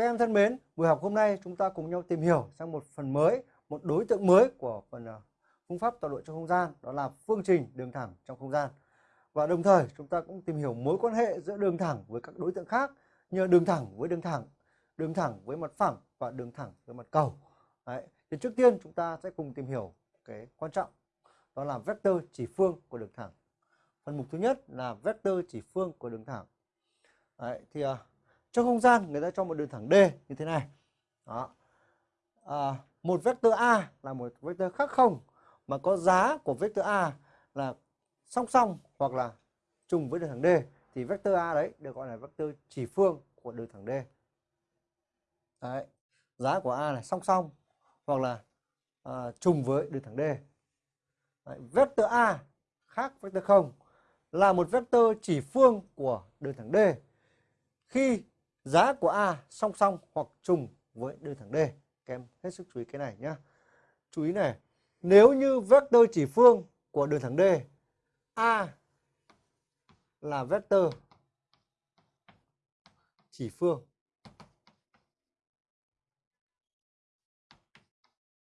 Các em thân mến, buổi học hôm nay chúng ta cùng nhau tìm hiểu sang một phần mới, một đối tượng mới của phần ờ, phương pháp tọa độ trong không gian, đó là phương trình đường thẳng trong không gian. Và đồng thời chúng ta cũng tìm hiểu mối quan hệ giữa đường thẳng với các đối tượng khác như đường thẳng với đường thẳng, đường thẳng với mặt phẳng và đường thẳng với mặt cầu. Đấy. Thì trước tiên chúng ta sẽ cùng tìm hiểu cái quan trọng đó là vector chỉ phương của đường thẳng. Phần mục thứ nhất là vector chỉ phương của đường thẳng. Đấy, thì ờ, trong không gian người ta cho một đường thẳng D như thế này. Đó. À, một vector A là một vector khác không mà có giá của vector A là song song hoặc là trùng với đường thẳng D thì vector A đấy được gọi là vector chỉ phương của đường thẳng D. Đấy. Giá của A là song song hoặc là à, trùng với đường thẳng D. Đấy. Vector A khác vector không là một vector chỉ phương của đường thẳng D khi giá của A song song hoặc trùng với đường thẳng D. Các em hết sức chú ý cái này nhé. Chú ý này, nếu như vector chỉ phương của đường thẳng D A là vector chỉ phương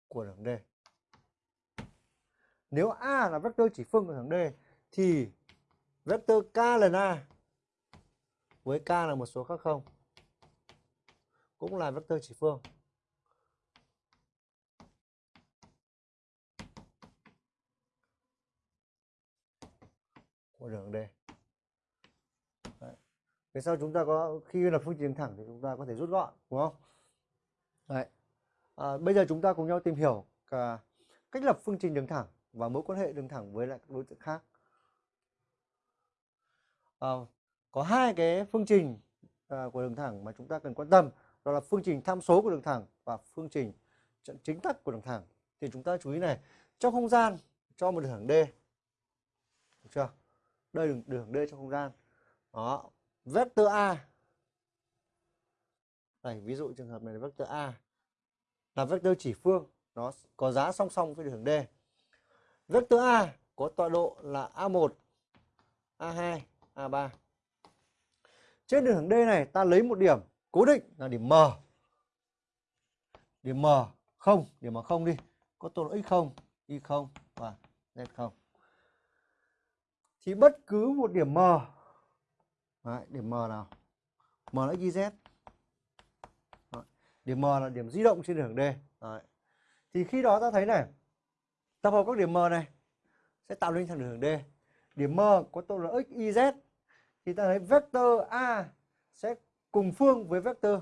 của đường D. Nếu A là vector chỉ phương của đường D thì vector K lần A với K là một số khác không cũng là vector chỉ phương. của đường D. Đấy. Về sau chúng ta có khi là phương trình thẳng thì chúng ta có thể rút gọn đúng không? Đấy. À, bây giờ chúng ta cùng nhau tìm hiểu cả cách lập phương trình đường thẳng và mối quan hệ đường thẳng với lại các đối tượng khác. À, có hai cái phương trình à, của đường thẳng mà chúng ta cần quan tâm đó là phương trình tham số của đường thẳng và phương trình trận chính tắc của đường thẳng. Thì chúng ta chú ý này, trong không gian cho một đường thẳng D, được chưa? Đây đường đường D trong không gian. Đó, vector A. Này, ví dụ trường hợp này là vector A, là vector chỉ phương, nó có giá song song với đường D. Vector A có tọa độ là A1 A2 A3 trên đường thẳng D này, ta lấy một điểm cố định là điểm M. Điểm M không, điểm M không đi. Có tọa độ x0, y0 và z0. Thì bất cứ một điểm M Đấy, điểm M nào? M là xyz. Đấy. Điểm M là điểm di động trên đường D. Đấy. Thì khi đó ta thấy này, tập hợp các điểm M này sẽ tạo nên thẳng đường D. Điểm M có tọa độ x, y, z thì ta thấy vector A sẽ cùng phương với vector.